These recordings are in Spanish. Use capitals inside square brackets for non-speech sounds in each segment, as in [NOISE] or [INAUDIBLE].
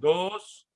dos.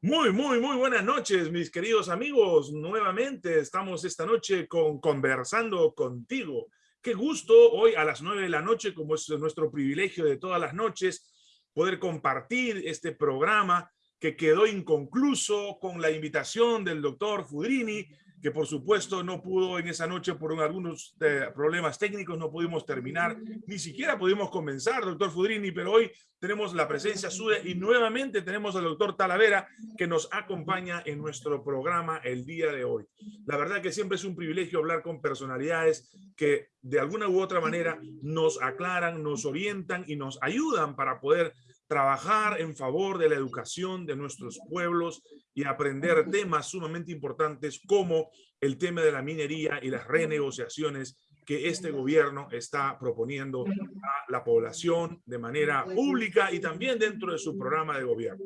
Muy, muy, muy buenas noches, mis queridos amigos. Nuevamente estamos esta noche con Conversando Contigo. Qué gusto hoy a las nueve de la noche, como es nuestro privilegio de todas las noches, poder compartir este programa que quedó inconcluso con la invitación del doctor Fudrini, que por supuesto no pudo en esa noche por algunos eh, problemas técnicos, no pudimos terminar, ni siquiera pudimos comenzar, doctor Fudrini, pero hoy tenemos la presencia suya y nuevamente tenemos al doctor Talavera que nos acompaña en nuestro programa el día de hoy. La verdad que siempre es un privilegio hablar con personalidades que de alguna u otra manera nos aclaran, nos orientan y nos ayudan para poder trabajar en favor de la educación de nuestros pueblos y aprender temas sumamente importantes como el tema de la minería y las renegociaciones que este gobierno está proponiendo a la población de manera pública y también dentro de su programa de gobierno.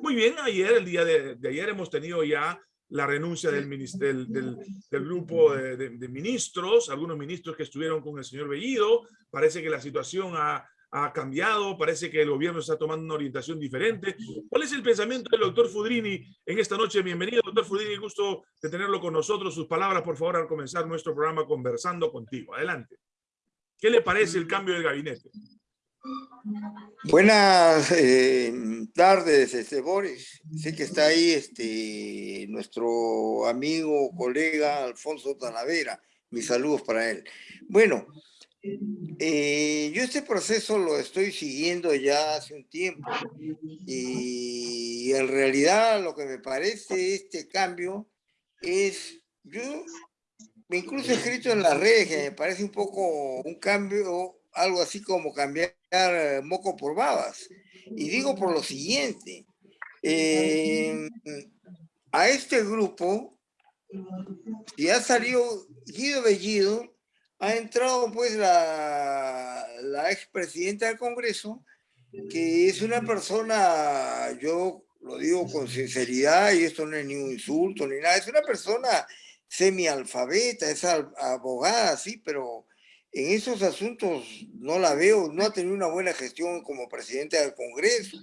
Muy bien, ayer, el día de, ayer hemos tenido ya la renuncia del, del, del, del grupo de, de, ministros, algunos ministros que estuvieron con el señor Bellido. Parece que la situación ha, ha cambiado, parece que el gobierno está tomando una orientación diferente. ¿Cuál es el pensamiento del doctor Fudrini en esta noche? Bienvenido, doctor Fudrini, gusto de tenerlo con nosotros. Sus palabras, por favor, al comenzar nuestro programa Conversando Contigo. Adelante. ¿Qué le parece el cambio del gabinete? Buenas eh, tardes, este Boris. Sé que está ahí este, nuestro amigo, colega Alfonso Talavera. Mis saludos para él. Bueno, eh, yo este proceso lo estoy siguiendo ya hace un tiempo y en realidad lo que me parece este cambio es, yo incluso he escrito en las redes que me parece un poco un cambio, algo así como cambiar moco por babas. Y digo por lo siguiente, eh, a este grupo, si ha salido Guido Bellido, ha entrado pues la, la expresidenta del Congreso, que es una persona, yo lo digo con sinceridad y esto no es ni un insulto ni nada, es una persona semialfabeta, es abogada, sí, pero en esos asuntos no la veo, no ha tenido una buena gestión como presidenta del Congreso.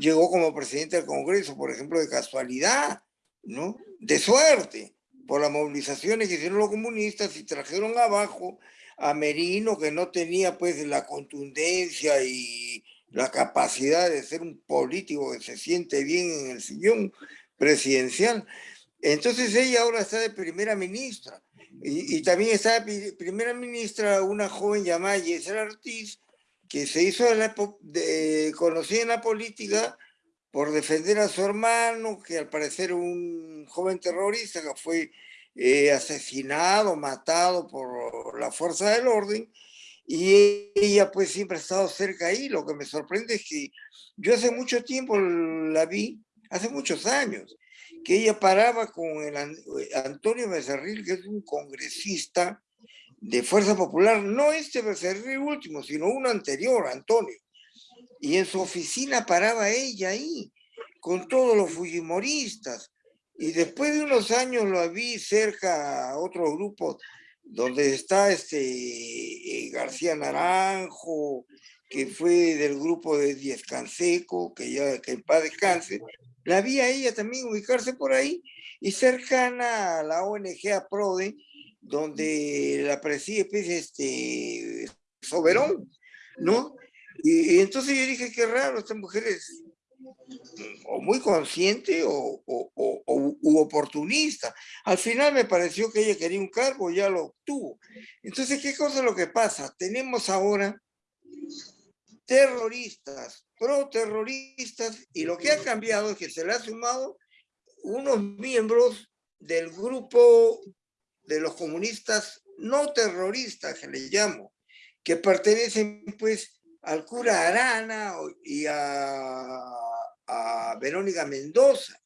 Llegó como presidente del Congreso, por ejemplo, de casualidad, ¿no? De suerte por las movilizaciones que hicieron los comunistas y trajeron abajo a Merino, que no tenía pues la contundencia y la capacidad de ser un político que se siente bien en el sillón presidencial. Entonces ella ahora está de primera ministra. Y, también está de primera ministra una joven llamada Yesera Ortiz, que se hizo de, conocida en la política por defender a su hermano, que al parecer un joven terrorista que fue eh, asesinado, matado por la fuerza del orden, y ella pues siempre ha estado cerca ahí. Lo que me sorprende es que yo hace mucho tiempo la vi, hace muchos años, que ella paraba con el Antonio Becerril, que es un congresista de Fuerza Popular, no este Becerril último, sino uno anterior, Antonio y en su oficina paraba ella ahí, con todos los fujimoristas. Y después de unos años lo vi cerca a otro grupo donde está este eh, García Naranjo, que fue del grupo de Diez Canseco, que ya que en paz descanse. La vi a ella también ubicarse por ahí y cercana a la ONG APRODE, donde la preside pues, este Soberón, ¿no? Y, entonces yo dije, qué raro, esta mujer es o muy consciente o, u oportunista. Al final me pareció que ella quería un cargo, ya lo obtuvo. Entonces, ¿qué cosa es lo que pasa? Tenemos ahora terroristas, pro-terroristas, y lo que ha cambiado es que se le ha sumado unos miembros del grupo de los comunistas no terroristas, que le llamo, que pertenecen pues al cura Arana y a, Verónica Mendoza.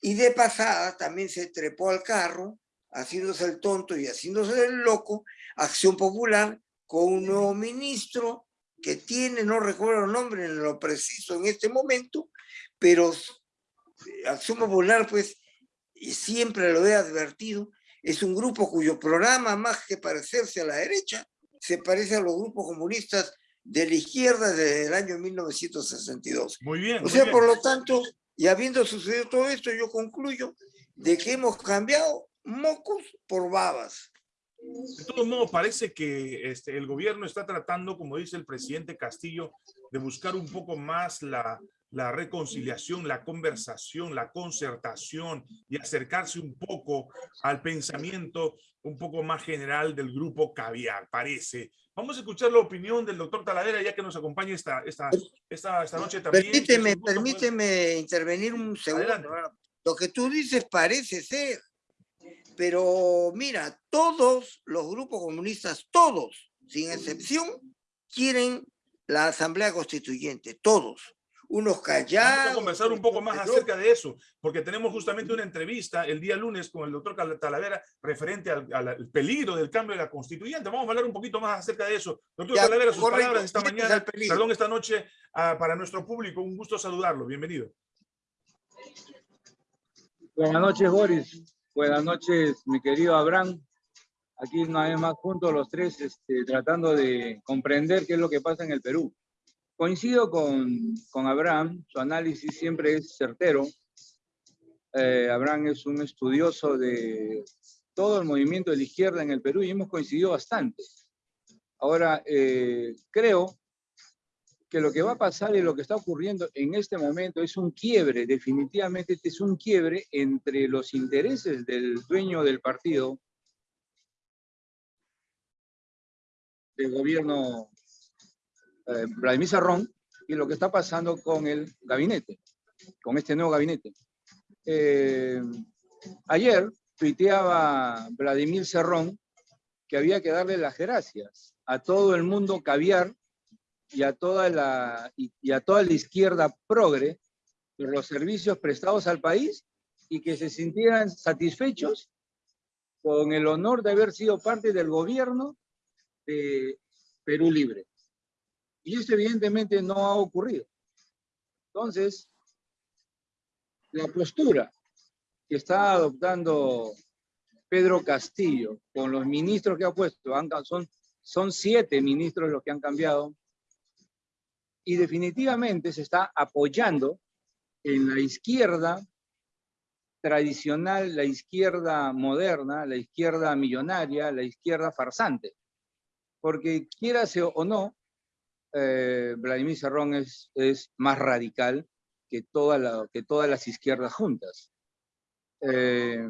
Y de pasada también se trepó al carro, haciéndose el tonto y haciéndose el loco, Acción Popular, con un nuevo ministro que tiene, no recuerdo el nombre en lo preciso en este momento, pero Acción Popular, pues, y siempre lo he advertido, es un grupo cuyo programa, más que parecerse a la derecha, se parece a los grupos comunistas de la izquierda desde el año 1962. Muy bien. O sea, por lo tanto, y habiendo sucedido todo esto, yo concluyo de que hemos cambiado mocos por babas. De todos modos, parece que este, el gobierno está tratando, como dice el presidente Castillo, de buscar un poco más la, la reconciliación, la conversación, la concertación y acercarse un poco al pensamiento un poco más general del grupo Caviar, parece. Vamos a escuchar la opinión del doctor Taladera, ya que nos acompaña esta, esta, esta, esta noche también. Permíteme, permíteme intervenir un segundo. Lo que tú dices parece ser, pero mira, todos los grupos comunistas, todos, sin excepción, quieren la Asamblea Constituyente, todos unos callados. Vamos a conversar un poco más acerca de eso, porque tenemos justamente una entrevista el día lunes con el doctor Talavera referente al, peligro del cambio de la constituyente. Vamos a hablar un poquito más acerca de eso. Doctor Talavera, sus palabras esta mañana, perdón, esta noche ah, para nuestro público. Un gusto saludarlo. Bienvenido. Buenas noches, Boris. Buenas noches, mi querido Abraham. Aquí una vez más juntos los tres, este, tratando de comprender qué es lo que pasa en el Perú. Coincido con, con Abraham, su análisis siempre es certero. Eh, Abraham es un estudioso de todo el movimiento de la izquierda en el Perú y hemos coincidido bastante. Ahora, eh, creo que lo que va a pasar y lo que está ocurriendo en este momento es un quiebre, definitivamente este es un quiebre entre los intereses del dueño del partido, del gobierno eh, Vladimir Serrón y lo que está pasando con el gabinete, con este nuevo gabinete. Eh, ayer tuiteaba Vladimir Serrón que había que darle las gracias a todo el mundo caviar y a toda la, y a toda la izquierda progre por los servicios prestados al país y que se sintieran satisfechos con el honor de haber sido parte del gobierno de Perú Libre. Y eso evidentemente no ha ocurrido. Entonces, la postura que está adoptando Pedro Castillo con los ministros que ha puesto, son, son siete ministros los que han cambiado, y definitivamente se está apoyando en la izquierda tradicional, la izquierda moderna, la izquierda millonaria, la izquierda farsante. Porque quiera o no, eh, Vladimir Serrón es, es, más radical que, toda la, que todas las izquierdas juntas. Eh,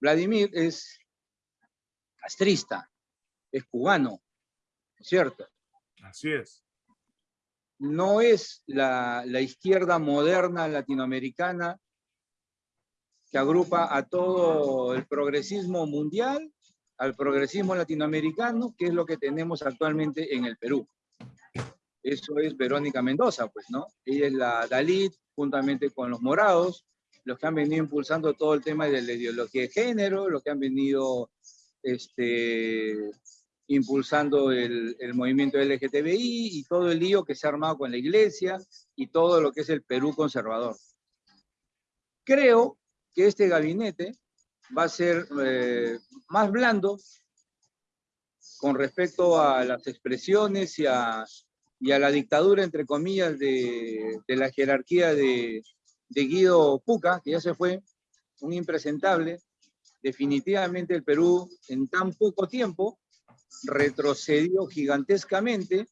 Vladimir es castrista, es cubano, ¿cierto? Así es. No es la, la izquierda moderna latinoamericana que agrupa a todo el progresismo mundial al progresismo latinoamericano, que es lo que tenemos actualmente en el Perú. Eso es Verónica Mendoza, pues, ¿no? Ella es la Dalit, juntamente con los morados, los que han venido impulsando todo el tema de la ideología de género, los que han venido este, impulsando el, el, movimiento LGTBI y todo el lío que se ha armado con la iglesia y todo lo que es el Perú conservador. Creo que este gabinete va a ser eh, más blando con respecto a las expresiones y a, y a la dictadura, entre comillas, de, de la jerarquía de, de, Guido Puca, que ya se fue, un impresentable. Definitivamente el Perú en tan poco tiempo retrocedió gigantescamente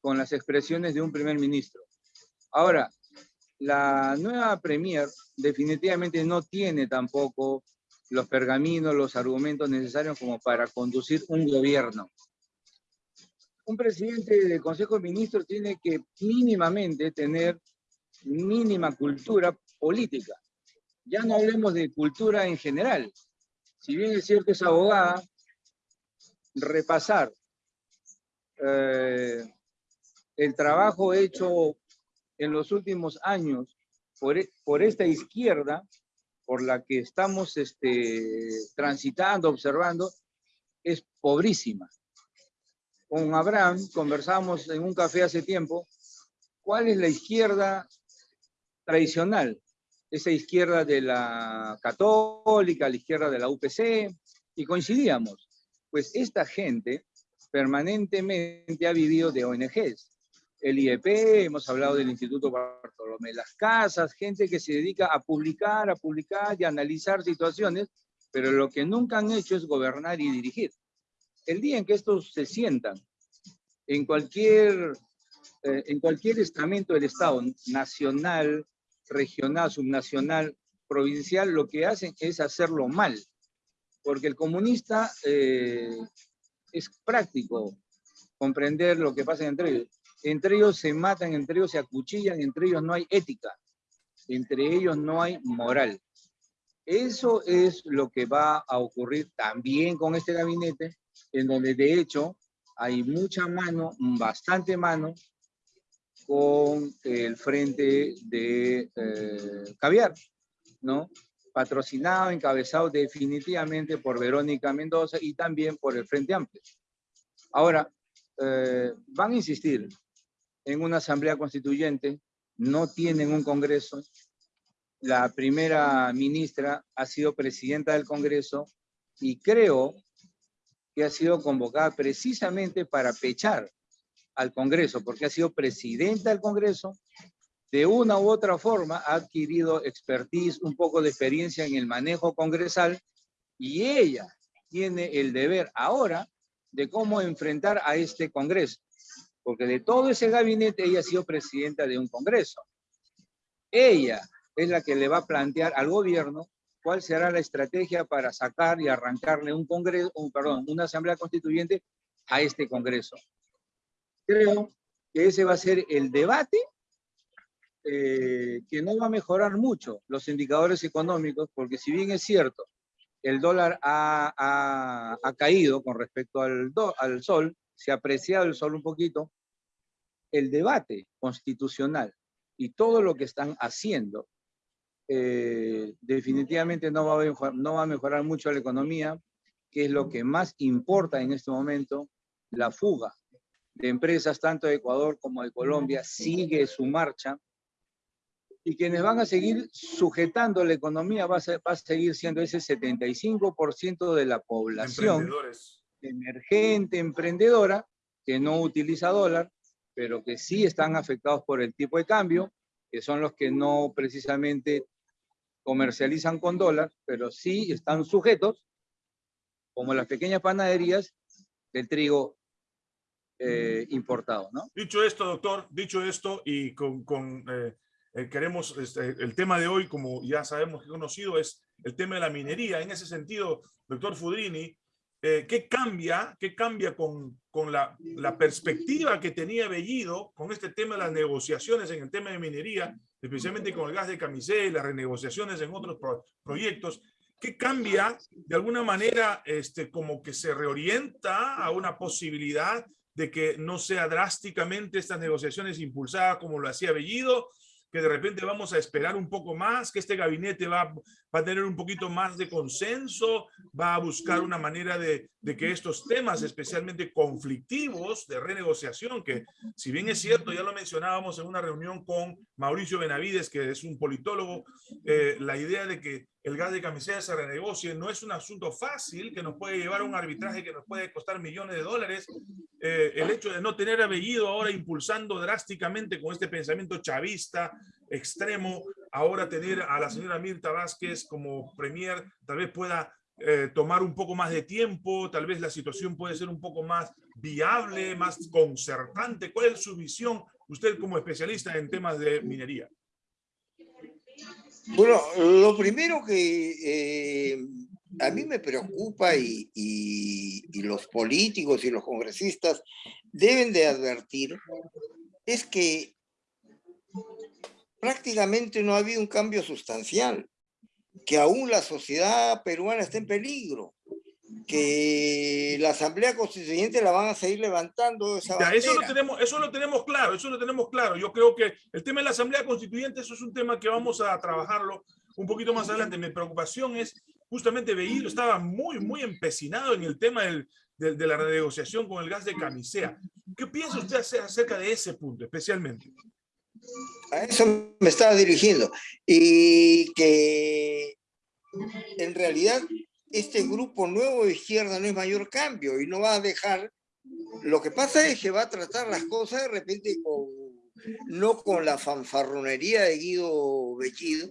con las expresiones de un primer ministro. Ahora, la nueva premier definitivamente no tiene tampoco los pergaminos, los argumentos necesarios como para conducir un gobierno. Un presidente del Consejo de Ministros tiene que mínimamente tener mínima cultura política. Ya no hablemos de cultura en general. Si bien es cierto es abogada, repasar eh, el trabajo hecho en los últimos años por, por esta izquierda por la que estamos este, transitando, observando, es pobrísima. Con Abraham conversamos en un café hace tiempo, ¿cuál es la izquierda tradicional? Esa izquierda de la católica, la izquierda de la UPC, y coincidíamos. Pues esta gente permanentemente ha vivido de ONGs. El IEP, hemos hablado del Instituto Bartolomé Las Casas, gente que se dedica a publicar, a publicar y a analizar situaciones, pero lo que nunca han hecho es gobernar y dirigir. El día en que estos se sientan en cualquier, eh, en cualquier estamento del Estado, nacional, regional, subnacional, provincial, lo que hacen es hacerlo mal. Porque el comunista eh, es práctico comprender lo que pasa entre ellos. Entre ellos se matan, entre ellos se acuchillan, entre ellos no hay ética, entre ellos no hay moral. Eso es lo que va a ocurrir también con este gabinete, en donde de hecho hay mucha mano, bastante mano, con el frente de eh, caviar, ¿no? Patrocinado, encabezado definitivamente por Verónica Mendoza y también por el Frente Amplio. Ahora, eh, van a insistir en una asamblea constituyente, no tienen un congreso. La primera ministra ha sido presidenta del congreso y creo que ha sido convocada precisamente para pechar al Congreso, porque ha sido presidenta del Congreso, de una u otra forma ha adquirido expertise, un poco de experiencia en el manejo congresal, y ella tiene el deber ahora de cómo enfrentar a este Congreso, porque de todo ese gabinete ella ha sido presidenta de un Congreso. Ella es la que le va a plantear al gobierno cuál será la estrategia para sacar y arrancarle un congreso, un, perdón, una asamblea constituyente a este congreso. Creo que ese va a ser el debate eh, que no va a mejorar mucho los indicadores económicos, porque si bien es cierto, el dólar ha, ha, caído con respecto al, al sol, se ha apreciado el sol un poquito, el debate constitucional y todo lo que están haciendo eh, definitivamente no va, a mejorar, no va a mejorar mucho la economía, que es lo que más importa en este momento, la fuga de empresas tanto de Ecuador como de Colombia sigue su marcha y quienes van a seguir sujetando la economía va a, va a seguir siendo ese 75% de la población emergente, emprendedora, que no utiliza dólar, pero que sí están afectados por el tipo de cambio, que son los que no precisamente comercializan con dólar, pero sí están sujetos, como las pequeñas panaderías, del trigo eh, importado, ¿no? Dicho esto, doctor, dicho esto, y con, con eh, eh, queremos, este, el tema de hoy, como ya sabemos que conocido, es el tema de la minería. En ese sentido, doctor Fudrini, ¿qué cambia, qué cambia con, con la, la, perspectiva que tenía Bellido con este tema de las negociaciones en el tema de minería especialmente con el gas de camisé, las renegociaciones en otros proyectos, ¿qué cambia de alguna manera este, como que se reorienta a una posibilidad de que no sea drásticamente estas negociaciones impulsadas como lo hacía Bellido, que de repente vamos a esperar un poco más, que este gabinete va, a tener un poquito más de consenso, va a buscar una manera de, que estos temas, especialmente conflictivos de renegociación, que si bien es cierto, ya lo mencionábamos en una reunión con Mauricio Benavides, que es un politólogo, eh, la idea de que el gas de camiseta se renegocie no es un asunto fácil que nos puede llevar a un arbitraje que nos puede costar millones de dólares. Eh, el hecho de no tener a Bellido ahora impulsando drásticamente con este pensamiento chavista extremo, ahora tener a la señora Mirta Vázquez como premier, tal vez pueda eh, tomar un poco más de tiempo, tal vez la situación puede ser un poco más viable, más concertante. ¿Cuál es su visión, usted como especialista en temas de minería? Bueno, lo primero que eh, a mí me preocupa y, los políticos y los congresistas deben de advertir es que prácticamente no ha habido un cambio sustancial, que aún la sociedad peruana está en peligro, que la Asamblea Constituyente la van a seguir levantando. Esa eso, lo tenemos, eso lo tenemos claro, eso lo tenemos claro. Yo creo que el tema de la Asamblea Constituyente, eso es un tema que vamos a trabajarlo un poquito más adelante. Mi preocupación es justamente Behido estaba muy, muy empecinado en el tema del, de, la renegociación con el gas de camisea. ¿Qué piensa usted acerca de ese punto especialmente? A eso me estaba dirigiendo. Y que en realidad este grupo nuevo de izquierda no es mayor cambio y no va a dejar Lo que pasa es que va a tratar las cosas de repente con, no con la fanfarronería de Guido Bellido,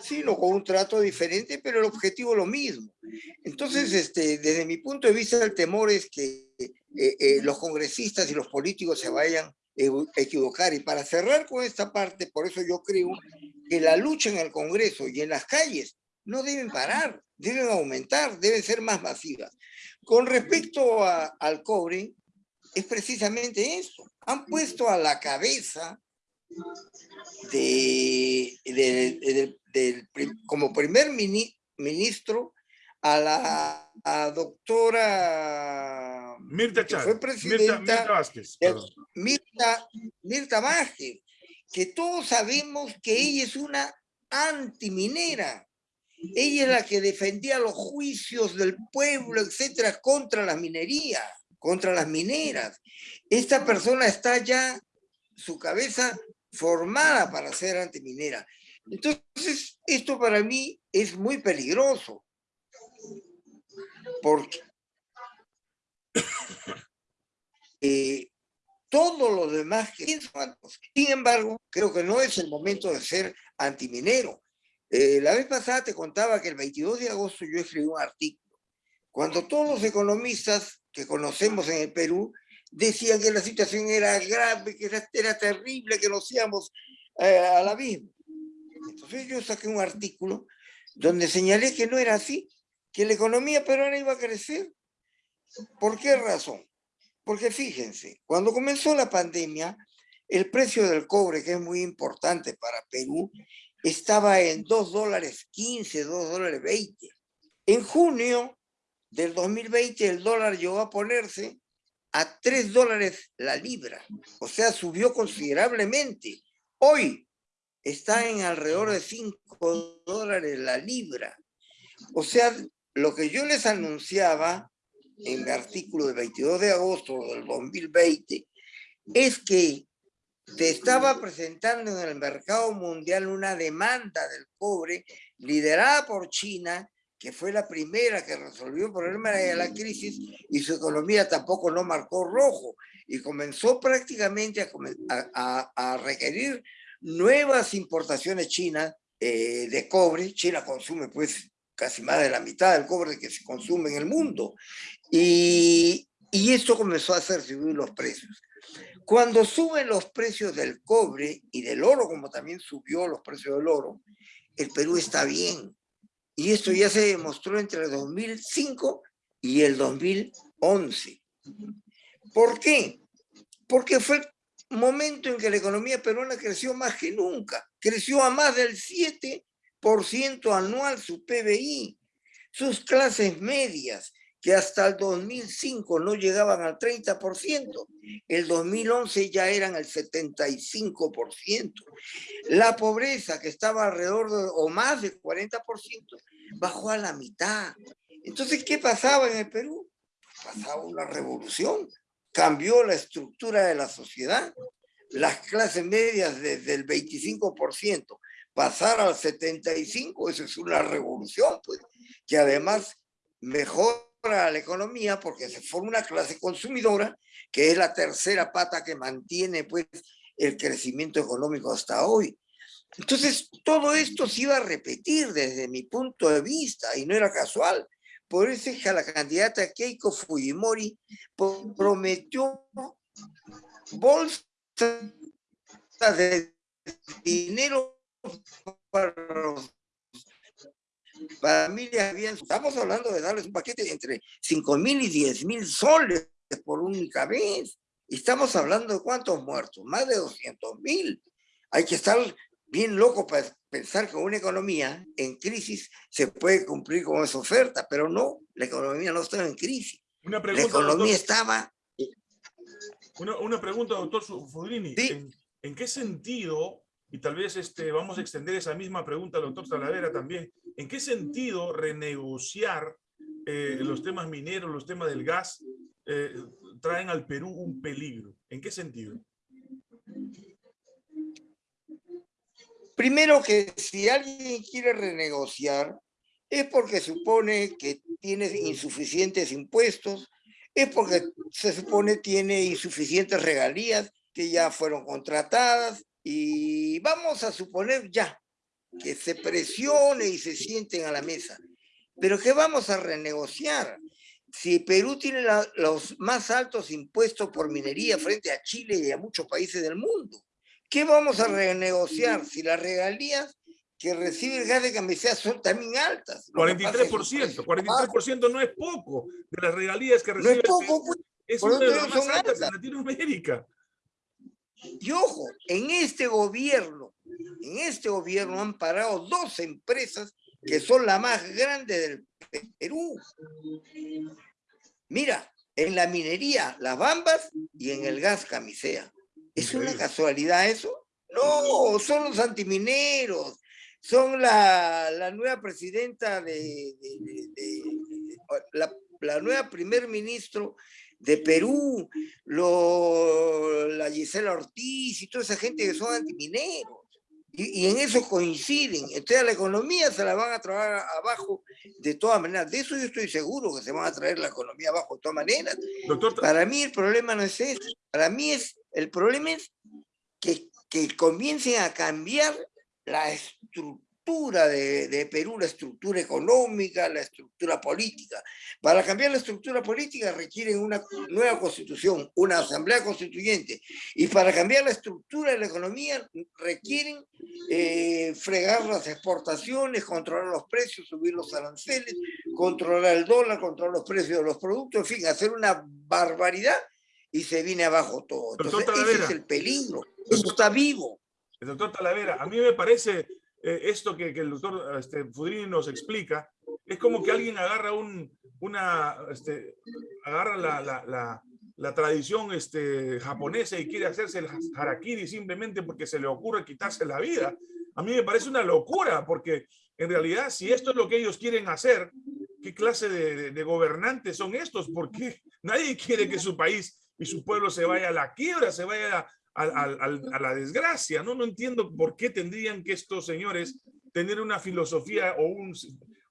sino con un trato diferente, pero el objetivo lo mismo. Entonces, este, desde mi punto de vista, el temor es que eh, eh, los congresistas y los políticos se vayan equivocar. Y para cerrar con esta parte, por eso yo creo que la lucha en el Congreso y en las calles no deben parar, deben aumentar, deben ser más masivas. Con respecto al cobre, es precisamente eso. Han puesto a la cabeza de, del, como primer ministro a la doctora Mirta Chávez, fue presidenta Mirta, Vázquez, Mirta, Mirta Vázquez, que todos sabemos que ella es una antiminera. Ella es la que defendía los juicios del pueblo, etcétera, contra la minería, contra las mineras. Esta persona está ya, su cabeza formada para ser antiminera. Entonces, esto para mí es muy peligroso. Porque [COUGHS] eh, todo lo demás que sin embargo, creo que no es el momento de ser antiminero. Eh, la vez pasada te contaba que el 22 de agosto yo escribí un artículo. Cuando todos los economistas que conocemos en el Perú decían que la situación era grave, que era, terrible, que nos íbamos eh, al abismo. Entonces yo saqué un artículo donde señalé que no era así, que la economía peruana iba a crecer. ¿Por qué razón? Porque fíjense, cuando comenzó la pandemia, el precio del cobre, que es muy importante para Perú, estaba en 2 dólares 15, 2 dólares 20. En junio del 2020 el dólar llegó a ponerse a 3 dólares la libra, o sea, subió considerablemente. Hoy está en alrededor de 5 dólares la libra. O sea, lo que yo les anunciaba en el artículo del 22 de agosto del 2020 es que se estaba presentando en el mercado mundial una demanda del cobre liderada por China, que fue la primera que resolvió el problema de la crisis y su economía tampoco no marcó rojo y comenzó prácticamente a, a, requerir nuevas importaciones chinas eh, de cobre. China consume pues casi más de la mitad del cobre que se consume en el mundo. Y, y esto comenzó a hacer subir los precios. Cuando suben los precios del cobre y del oro, como también subió los precios del oro, el Perú está bien. Y esto ya se demostró entre el 2005 y el 2011. ¿Por qué? Porque fue el momento en que la economía peruana creció más que nunca. Creció a más del 7% anual su PBI. Sus clases medias que hasta el 2005 no llegaban al 30%, el 2011 ya eran el 75%. La pobreza, que estaba alrededor de, o más del 40%, bajó a la mitad. Entonces, ¿qué pasaba en el Perú? Pasaba una revolución, cambió la estructura de la sociedad, las clases medias desde el 25% pasar al 75%, eso es una revolución, pues, que además mejor a la economía porque se forma una clase consumidora que es la tercera pata que mantiene pues el crecimiento económico hasta hoy. Entonces, todo esto se iba a repetir desde mi punto de vista y no era casual. Por eso es que la candidata Keiko Fujimori prometió bolsas de dinero para los familias bien, estamos hablando de darles un paquete entre 5 mil y 10 mil soles por única vez. estamos hablando de cuántos muertos, más de 200 mil. Hay que estar bien loco para pensar que una economía en crisis se puede cumplir con esa oferta, pero no, la economía no estaba en crisis. Una pregunta, la economía estaba... Una, una, pregunta, doctor Fudrini. ¿En qué sentido y tal vez este, vamos a extender esa misma pregunta al doctor Talavera también. ¿En qué sentido renegociar eh, los temas mineros, los temas del gas, eh, traen al Perú un peligro? ¿En qué sentido? Primero que si alguien quiere renegociar es porque supone que tiene insuficientes impuestos, es porque se supone tiene insuficientes regalías que ya fueron contratadas y vamos a suponer ya que se presione y se sienten a la mesa. Pero ¿qué vamos a renegociar? Si Perú tiene los más altos impuestos por minería frente a Chile y a muchos países del mundo, ¿qué vamos a renegociar si las regalías que recibe el gas de camisea son también altas? 43%, 43% no es poco de las regalías que recibe. No es poco, pues, es una de las más altas en Latinoamérica. Y ojo, en este gobierno, en este gobierno han parado dos empresas que son las más grandes del Perú. Mira, en la minería, las bambas y en el gas camisea. ¿Es una casualidad eso? No, son los antimineros, son la, nueva presidenta de, la, la, nueva primer ministro de Perú, lo, la Gisela Ortiz y toda esa gente que son antimineros. Y, y, en eso coinciden. Entonces la economía se la van a traer abajo de todas maneras. De eso yo estoy seguro que se van a traer la economía abajo de todas maneras. Doctor, Para mí el problema no es ese. Para mí es, el problema es que, que comiencen a cambiar la estructura de, Perú, la estructura económica, la estructura política. Para cambiar la estructura política requieren una nueva constitución, una asamblea constituyente. Y para cambiar la estructura de la economía requieren eh, fregar las exportaciones, controlar los precios, subir los aranceles, controlar el dólar, controlar los precios de los productos, en fin, hacer una barbaridad y se viene abajo todo. Entonces, ese es el peligro. Esto está vivo. El doctor Talavera, a mí me parece eh, esto que, el doctor este, Fudrini nos explica, es como que alguien agarra un, una, este, agarra la, la, la, tradición este, japonesa y quiere hacerse el harakiri simplemente porque se le ocurre quitarse la vida. A mí me parece una locura, porque en realidad si esto es lo que ellos quieren hacer, ¿qué clase de, de gobernantes son estos? Porque nadie quiere que su país y su pueblo se vaya a la quiebra, se vaya a, a, la desgracia, ¿no? No entiendo por qué tendrían que estos señores tener una filosofía o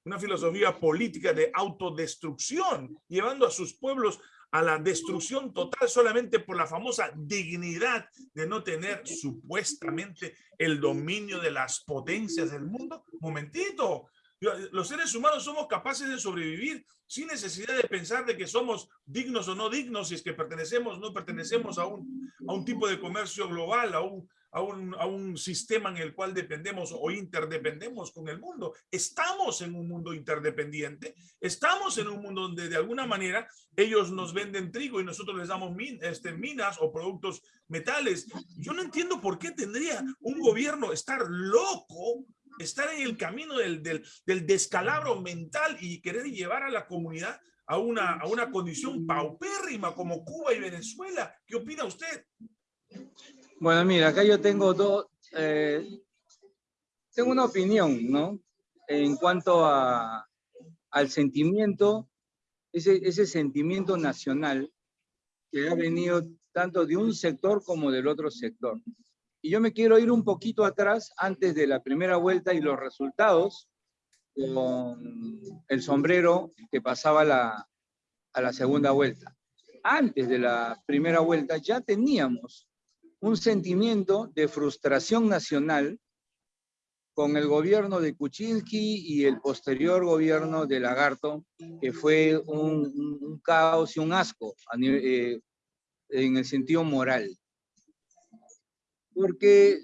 una filosofía política de autodestrucción, llevando a sus pueblos a la destrucción total solamente por la famosa dignidad de no tener supuestamente el dominio de las potencias del mundo. Momentito, los seres humanos somos capaces de sobrevivir sin necesidad de pensar de que somos dignos o no dignos, si es que pertenecemos o no pertenecemos a un, a un tipo de comercio global, a un, a un, a un, sistema en el cual dependemos o interdependemos con el mundo. Estamos en un mundo interdependiente, estamos en un mundo donde de alguna manera ellos nos venden trigo y nosotros les damos este, minas o productos metales. Yo no entiendo por qué tendría un gobierno estar loco estar en el camino del, del, del, descalabro mental y querer llevar a la comunidad a una, a una condición paupérrima como Cuba y Venezuela. ¿Qué opina usted? Bueno, mira, acá yo tengo dos, eh, tengo una opinión, ¿no? En cuanto a, al sentimiento, ese, ese sentimiento nacional que ha venido tanto de un sector como del otro sector. Y yo me quiero ir un poquito atrás antes de la primera vuelta y los resultados con el sombrero que pasaba la, a la segunda vuelta. Antes de la primera vuelta ya teníamos un sentimiento de frustración nacional con el gobierno de Kuczynski y el posterior gobierno de Lagarto, que fue un, caos y un asco eh, en el sentido moral porque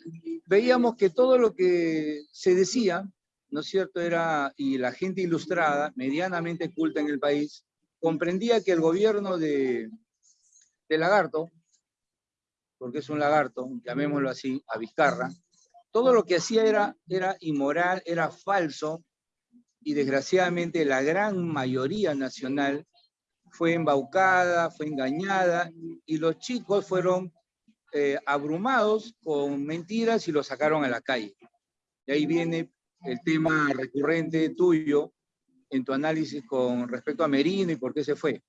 veíamos que todo lo que se decía, ¿no es cierto?, era, y la gente ilustrada, medianamente culta en el país, comprendía que el gobierno de, de Lagarto, porque es un lagarto, llamémoslo así, a Vizcarra, todo lo que hacía era, era inmoral, era falso, y desgraciadamente la gran mayoría nacional fue embaucada, fue engañada, y los chicos fueron eh, abrumados con mentiras y lo sacaron a la calle. Y ahí viene el tema recurrente tuyo en tu análisis con respecto a Merino y por qué se fue.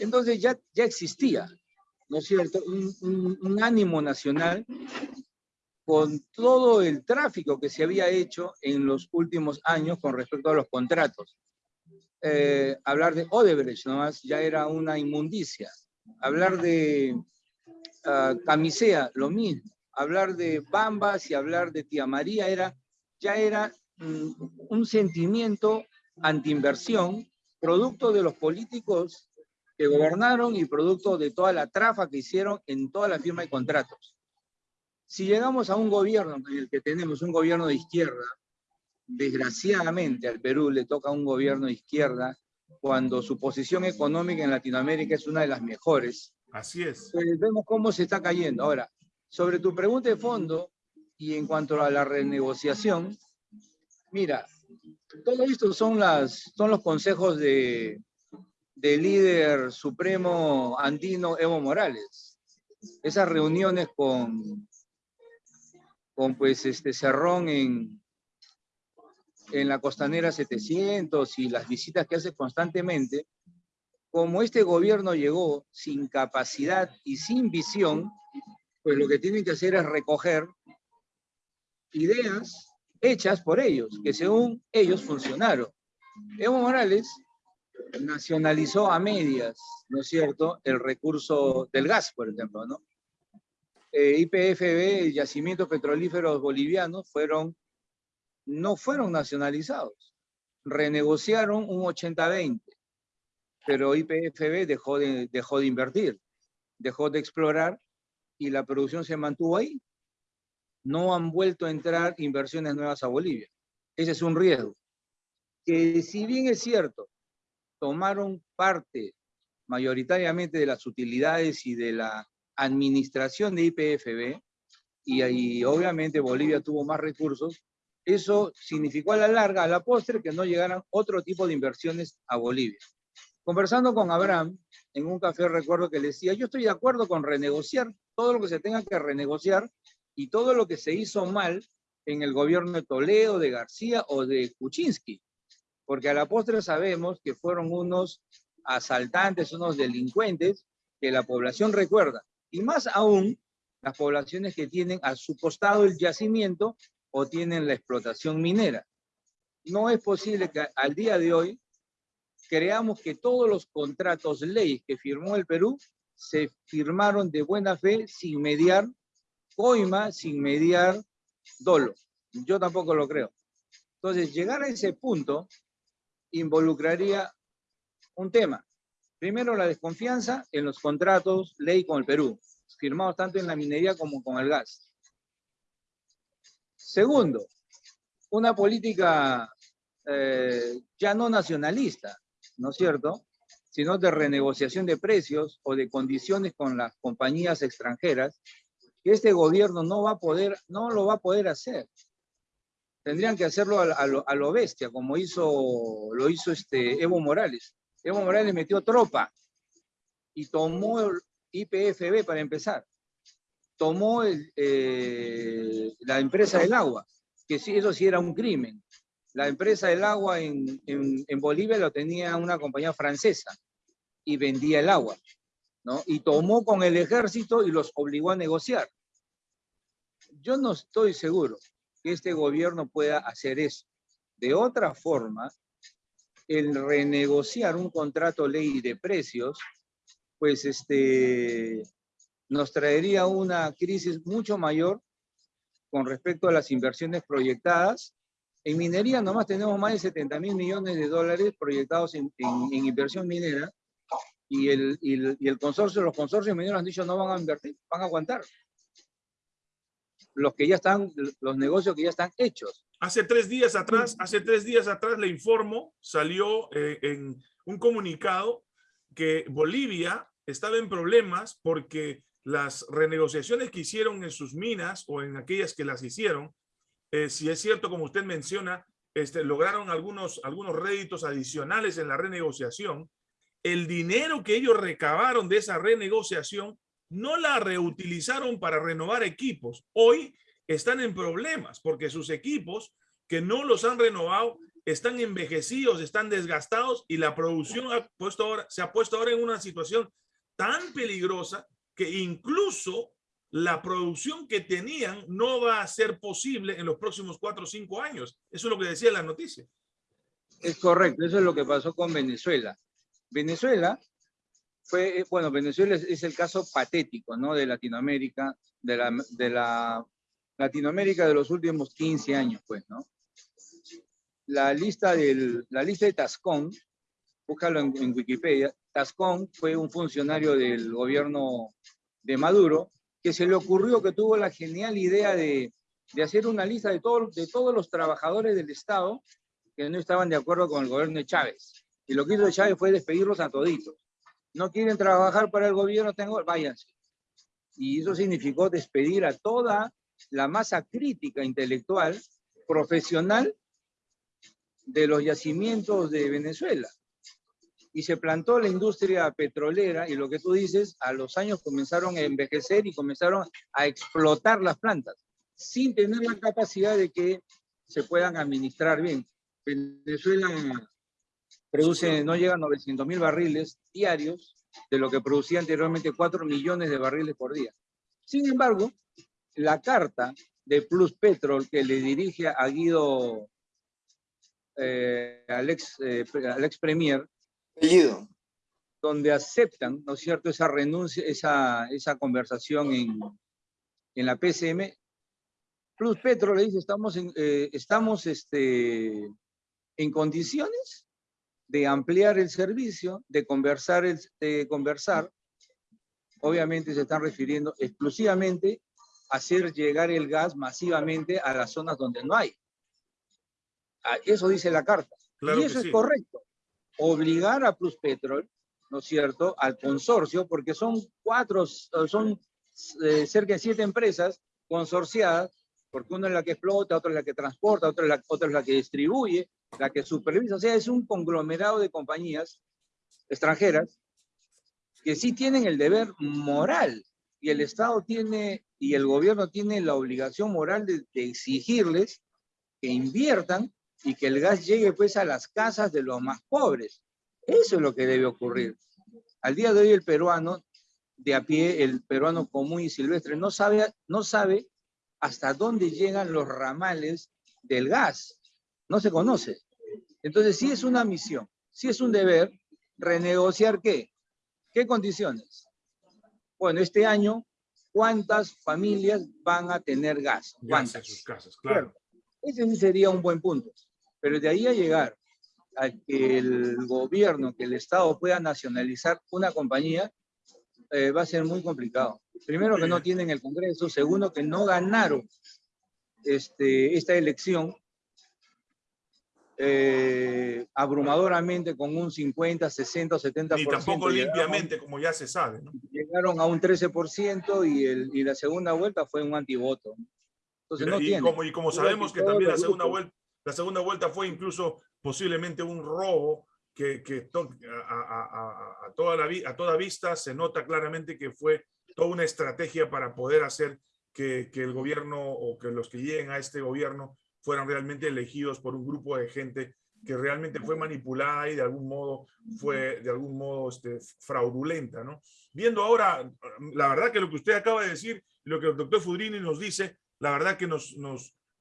Entonces ya, ya existía, ¿no es cierto?, un, un ánimo nacional con todo el tráfico que se había hecho en los últimos años con respecto a los contratos. eh, hablar de Odebrecht nomás ya era una inmundicia. Hablar de uh, Camisea, lo mismo. Hablar de Bambas y hablar de Tía María era, ya era mm, un sentimiento antiinversión, producto de los políticos que gobernaron y producto de toda la trafa que hicieron en toda la firma de contratos. Si llegamos a un gobierno en el que tenemos un gobierno de izquierda, desgraciadamente al Perú le toca un gobierno de izquierda cuando su posición económica en Latinoamérica es una de las mejores. Así es. Pues vemos cómo se está cayendo. Ahora, sobre tu pregunta de fondo y en cuanto a la renegociación, mira, todo esto son, las, son los consejos de, del líder supremo andino Evo Morales. Esas reuniones con, con pues este Cerrón en, en la costanera 700 y las visitas que hace constantemente, como este gobierno llegó sin capacidad y sin visión, pues lo que tienen que hacer es recoger ideas hechas por ellos, que según ellos funcionaron. Evo Morales nacionalizó a medias, ¿no es cierto?, el recurso del gas, por ejemplo, ¿no? Eh, IPFB, yacimientos petrolíferos bolivianos, fueron, no fueron nacionalizados. Renegociaron un 80-20, pero IPFB dejó de, invertir, dejó de explorar y la producción se mantuvo ahí. No han vuelto a entrar inversiones nuevas a Bolivia. Ese es un riesgo. Que si bien es cierto, tomaron parte mayoritariamente de las utilidades y de la administración de IPFB, y, ahí obviamente Bolivia tuvo más recursos, eso significó a la larga, a la postre, que no llegaran otro tipo de inversiones a Bolivia. Conversando con Abraham, en un café recuerdo que le decía, yo estoy de acuerdo con renegociar todo lo que se tenga que renegociar y todo lo que se hizo mal en el gobierno de Toledo, de García o de Kuczynski porque a la postre sabemos que fueron unos asaltantes, unos delincuentes que la población recuerda. Y más aún, las poblaciones que tienen a su costado el yacimiento o tienen la explotación minera. No es posible que al día de hoy creamos que todos los contratos ley que firmó el Perú se firmaron de buena fe sin mediar coima, sin mediar dolo. Yo tampoco lo creo. Entonces, llegar a ese punto involucraría un tema. Primero, la desconfianza en los contratos ley con el Perú, firmados tanto en la minería como con el gas. Segundo, una política eh, ya no nacionalista, ¿no es cierto?, sino de renegociación de precios o de condiciones con las compañías extranjeras, que este gobierno no va a poder, no lo va a poder hacer tendrían que hacerlo a, lo, bestia, como hizo, lo hizo este Evo Morales. Evo Morales metió tropa y tomó IPFB para empezar. Tomó eh, la empresa del agua, que sí, eso sí era un crimen. La empresa del agua en, en, Bolivia lo tenía una compañía francesa y vendía el agua. ¿no? Y tomó con el ejército y los obligó a negociar. Yo no estoy seguro que este gobierno pueda hacer eso. De otra forma, el renegociar un contrato ley de precios, pues este, nos traería una crisis mucho mayor con respecto a las inversiones proyectadas. En minería nomás tenemos más de 70 mil millones de dólares proyectados en, inversión minera y el, y el, y el consorcio, los consorcios mineros han dicho no van a invertir, van a aguantar los que ya están, los negocios que ya están hechos. Hace tres días atrás, hace tres días atrás le informo, salió eh, en un comunicado que Bolivia estaba en problemas porque las renegociaciones que hicieron en sus minas o en aquellas que las hicieron, eh, si es cierto, como usted menciona, este, lograron algunos, algunos réditos adicionales en la renegociación, el dinero que ellos recabaron de esa renegociación no la reutilizaron para renovar equipos. Hoy están en problemas porque sus equipos que no los han renovado están envejecidos, están desgastados y la producción se ha puesto ahora en una situación tan peligrosa que incluso la producción que tenían no va a ser posible en los próximos cuatro o cinco años. Eso es lo que decía la noticia. Es correcto, eso es lo que pasó con Venezuela. Venezuela fue, eh, bueno, Venezuela es, el caso patético, ¿no? De Latinoamérica, de la, de la Latinoamérica de los últimos 15 años, pues, ¿no? La lista, del, la lista de Tascón, búscalo en, en Wikipedia, Tascón fue un funcionario del gobierno de Maduro que se le ocurrió, que tuvo la genial idea de, de hacer una lista de, todo, de todos los trabajadores del Estado que no estaban de acuerdo con el gobierno de Chávez. Y lo que hizo Chávez fue despedirlos a toditos. No quieren trabajar para el gobierno, tengo, váyanse. Y eso significó despedir a toda la masa crítica intelectual, profesional, de los yacimientos de Venezuela. Y se plantó la industria petrolera y lo que tú dices, a los años comenzaron a envejecer y comenzaron a explotar las plantas sin tener la capacidad de que se puedan administrar bien. Venezuela produce, no llega a 900 mil barriles diarios, de lo que producía anteriormente 4 millones de barriles por día. Sin embargo, la carta de Plus Petrol que le dirige a Guido, eh, al, ex, eh, al ex premier, donde aceptan, ¿no es cierto?, esa renuncia, esa, esa conversación en, en la PCM, Plus Petro le dice, estamos en, eh, estamos este, en condiciones de ampliar el servicio, de conversar, de conversar. Obviamente se están refiriendo exclusivamente a hacer llegar el gas masivamente a las zonas donde no hay. Ah, eso dice la carta. y eso es correcto. Obligar a Plus Petrol, ¿no es cierto?, al consorcio, porque son cuatro, son eh, cerca de siete empresas consorciadas porque una es la que explota, otra es la que transporta, otra es la, otra es la que distribuye, la que supervisa. O sea, es un conglomerado de compañías extranjeras que sí tienen el deber moral y el Estado tiene y el gobierno tiene la obligación moral de, de exigirles que inviertan y que el gas llegue pues a las casas de los más pobres. Eso es lo que debe ocurrir. Al día de hoy el peruano de a pie, el peruano común y silvestre, no sabe, no sabe hasta dónde llegan los ramales del gas. No se conoce. Entonces, si es una misión, si es un deber, renegociar qué? ¿Qué condiciones? Bueno, este año, ¿cuántas familias van a tener gas? ¿Cuántas? sus casas, claro. Ese sería un buen punto. Pero de ahí a llegar a que el gobierno, que el Estado pueda nacionalizar una compañía, eh, va a ser muy complicado. Primero que no tienen el Congreso, segundo que no ganaron este, esta elección eh, abrumadoramente con un 50, 60, 70%. Ni tampoco limpiamente, como ya se sabe. Llegaron a un 13% y, el, y la segunda vuelta fue un antivoto. Entonces no y, como, y como sabemos que también la segunda, vuelta, la segunda vuelta fue incluso posiblemente un robo que, a, toda vista se nota claramente que fue toda una estrategia para poder hacer que, el gobierno o que los que lleguen a este gobierno fueran realmente elegidos por un grupo de gente que realmente fue manipulada y de algún modo fue de algún modo este, fraudulenta. ¿no? Viendo ahora, la verdad que lo que usted acaba de decir, lo que el doctor Fudrini nos dice, la verdad que nos,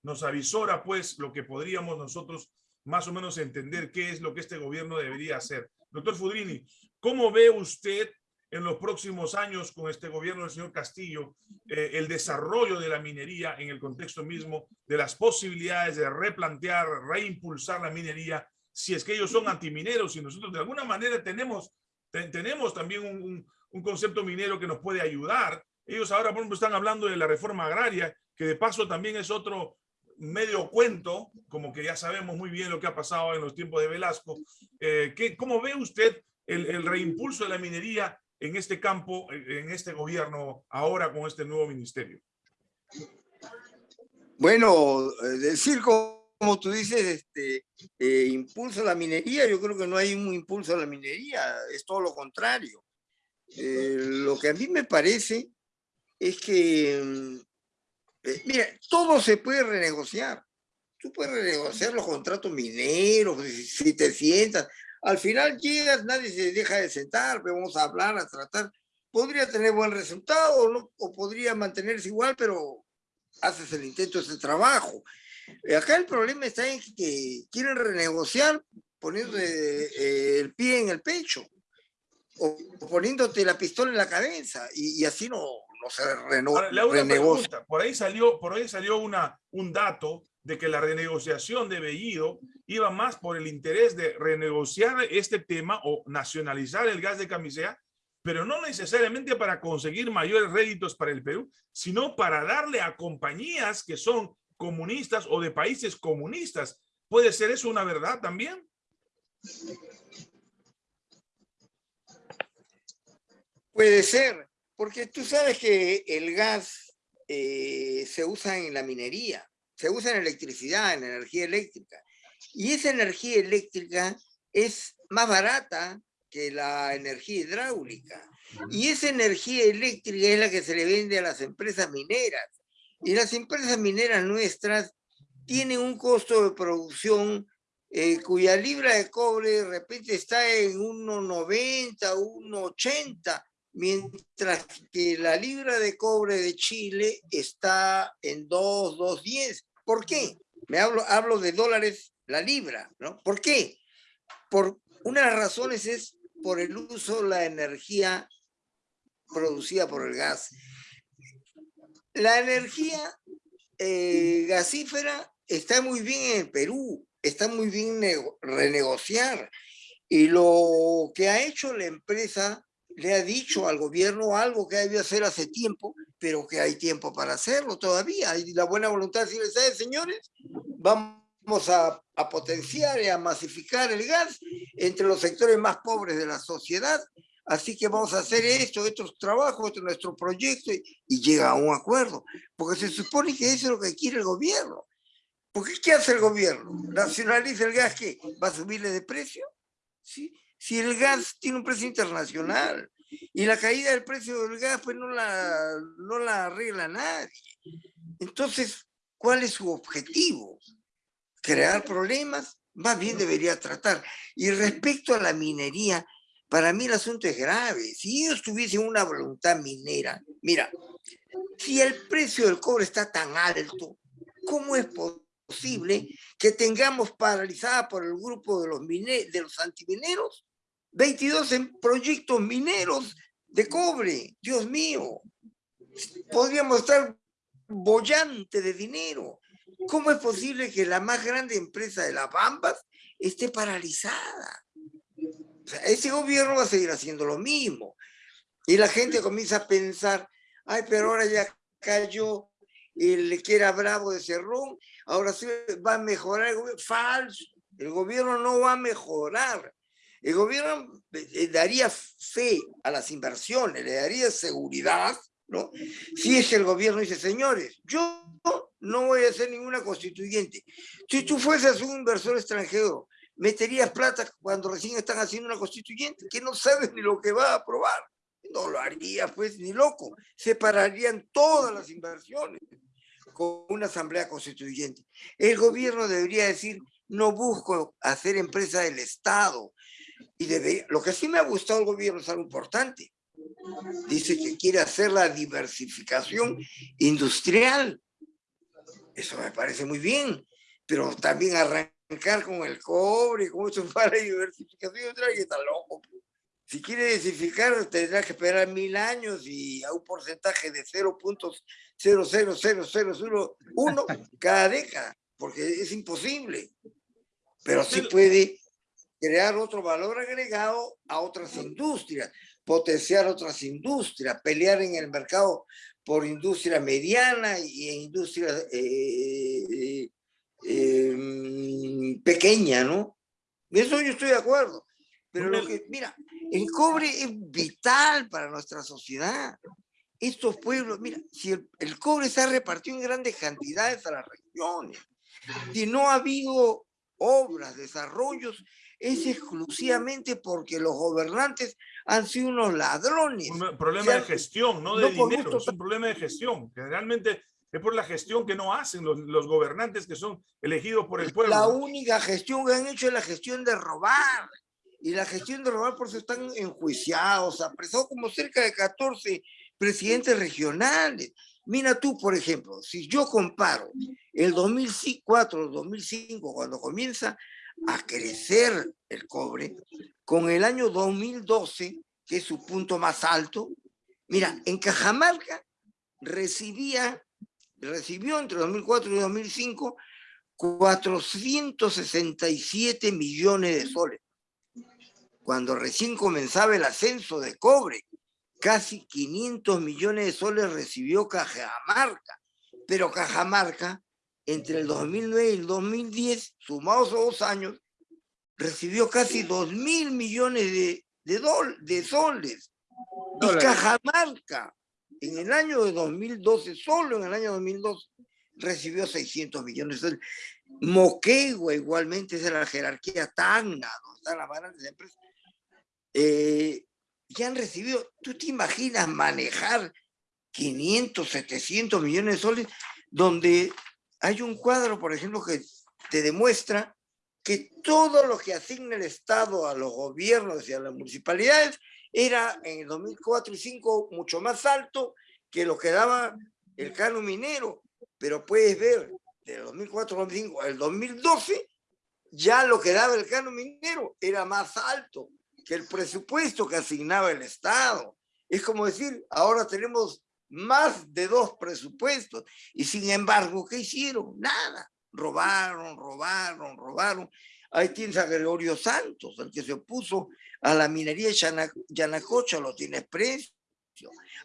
nos avisora pues lo que podríamos nosotros más o menos entender qué es lo que este gobierno debería hacer. Doctor Fudrini, ¿cómo ve usted en los próximos años con este gobierno del señor Castillo eh, el desarrollo de la minería en el contexto mismo de las posibilidades de replantear, reimpulsar la minería, si es que ellos son antimineros y nosotros de alguna manera tenemos, tenemos también un, un, concepto minero que nos puede ayudar. Ellos ahora, por ejemplo, están hablando de la reforma agraria, que de paso también es otro medio cuento, como que ya sabemos muy bien lo que ha pasado en los tiempos de Velasco. Eh, ¿qué, ¿Cómo ve usted el, reimpulso de la minería en este campo, en este gobierno, ahora con este nuevo ministerio? Bueno, eh, decir como tú dices, este, eh, impulso a la minería, yo creo que no hay un impulso a la minería, es todo lo contrario. Eh, lo que a mí me parece es que, mm, mira, todo se puede renegociar. Tú puedes renegociar los contratos mineros, si te sientas, al final llegas, nadie se deja de sentar, vamos a hablar, a tratar. Podría tener buen resultado ¿no? o podría mantenerse igual, pero haces el intento, ese trabajo. Acá el problema está en que quieren renegociar poniendo eh, el pie en el pecho o poniéndote la pistola en la cabeza y, así no, no se renegocia. por ahí salió, por ahí salió una, un dato de que la renegociación de Bellido iba más por el interés de renegociar este tema o nacionalizar el gas de camisea, pero no necesariamente para conseguir mayores réditos para el Perú, sino para darle a compañías que son comunistas o de países comunistas. ¿Puede ser eso una verdad también? Puede ser, porque tú sabes que el gas eh, se usa en la minería, se usa en electricidad, en energía eléctrica. Y esa energía eléctrica es más barata que la energía hidráulica. Y esa energía eléctrica es la que se le vende a las empresas mineras. Y las empresas mineras nuestras tienen un costo de producción eh, cuya libra de cobre de repente está en 1,90, 1,80, mientras que la libra de cobre de Chile está en 2, 2.10. ¿Por qué? Me hablo, hablo de dólares la libra, ¿no? ¿Por qué? Por una de las razones es por el uso de la energía producida por el gas. La energía eh, gasífera está muy bien en Perú, está muy bien renegociar. Y lo que ha hecho la empresa le ha dicho al gobierno algo que debió hacer hace tiempo, pero que hay tiempo para hacerlo todavía. Hay la buena voluntad de decirle, ¿sabes, señores? Vamos a, potenciar y a masificar el gas entre los sectores más pobres de la sociedad. Así que vamos a hacer esto, estos trabajos, este nuestro proyecto, y, y llega a un acuerdo. Porque se supone que eso es lo que quiere el gobierno. Porque ¿qué hace el gobierno? ¿Nacionaliza el gas que va a subirle de precio? ¿Sí? Si el gas tiene un precio internacional y la caída del precio del gas pues no la, no la arregla nadie. Entonces, ¿cuál es su objetivo? ¿Crear problemas? Más bien debería tratar. Y respecto a la minería, para mí el asunto es grave. Si ellos tuviesen una voluntad minera, mira, si el precio del cobre está tan alto, ¿cómo es posible que tengamos paralizada por el grupo de los, de los antimineros 22 en proyectos mineros de cobre. Dios mío, podríamos estar bollante de dinero. ¿Cómo es posible que la más grande empresa de las Bambas esté paralizada? ese gobierno va a seguir haciendo lo mismo. Y la gente comienza a pensar, ay, pero ahora ya cayó el que era bravo de Cerrón, ahora sí va a mejorar el gobierno. Falso, el gobierno no va a mejorar. El gobierno eh, daría fe a las inversiones, le daría seguridad, ¿no? Si es el gobierno dice, señores, yo no voy a hacer ninguna constituyente. Si tú fueses un inversor extranjero, meterías plata cuando recién están haciendo una constituyente, que no sabes ni lo que va a aprobar. No lo haría, pues, ni loco. Separarían todas las inversiones con una asamblea constituyente. El gobierno debería decir, no busco hacer empresa del Estado, y lo que sí me ha gustado el gobierno es algo importante. Dice que quiere hacer la diversificación industrial. Eso me parece muy bien, pero también arrancar con el cobre, como eso [LAUGHS] para diversificación industrial, que está loco. Si quiere diversificar, tendrá que esperar mil años y a un porcentaje de 0.00001 [LAUGHS] cada década, porque es imposible. Pero sí puede crear otro valor agregado a otras industrias, potenciar otras industrias, pelear en el mercado por industria mediana y en industria eh, eh, em, pequeña, ¿no? Eso yo estoy de acuerdo. Pero lo que, mira, el cobre es vital para nuestra sociedad. Estos pueblos, mira, si el, el cobre se ha repartido en grandes cantidades a las regiones, si no ha habido obras, desarrollos, es exclusivamente porque los gobernantes han sido unos ladrones. Un problema de gestión, no de dinero, es un problema de gestión. Generalmente es por la gestión que no hacen los, los, gobernantes que son elegidos por el pueblo. La única gestión que han hecho es la gestión de robar. Y la gestión de robar por eso están enjuiciados, apresados como cerca de 14 presidentes regionales. Mira tú, por ejemplo, si yo comparo el 2004, 2005, cuando comienza a crecer el cobre, con el año 2012, que es su punto más alto, mira, en Cajamarca recibía, recibió entre 2004 y 2005 467 millones de soles. Cuando recién comenzaba el ascenso de cobre, casi 500 millones de soles recibió Cajamarca. Pero Cajamarca, entre el 2009 y el 2010, sumados a dos años, recibió casi 2 mil millones de, de, de soles. Y Cajamarca, en el año de 2012, solo en el año 2012, recibió 600 millones de soles. Moquegua igualmente es de la jerarquía Tacna, donde están las grandes empresas. Eh, ya han recibido, ¿tú te imaginas manejar 500, 700 millones de soles donde hay un cuadro, por ejemplo, que te demuestra que todo lo que asigna el Estado a los gobiernos y a las municipalidades era en el 2004 y 2005 mucho más alto que lo que daba el cano minero. Pero puedes ver, del 2004 al 2005 el 2012, ya lo que daba el cano minero era más alto que el presupuesto que asignaba el Estado. Es como decir, ahora tenemos más de dos presupuestos y sin embargo, ¿qué hicieron? Nada. Robaron, robaron, robaron. Ahí tienes a Gregorio Santos, el que se opuso a la minería de Yanacocha, lo tiene precio.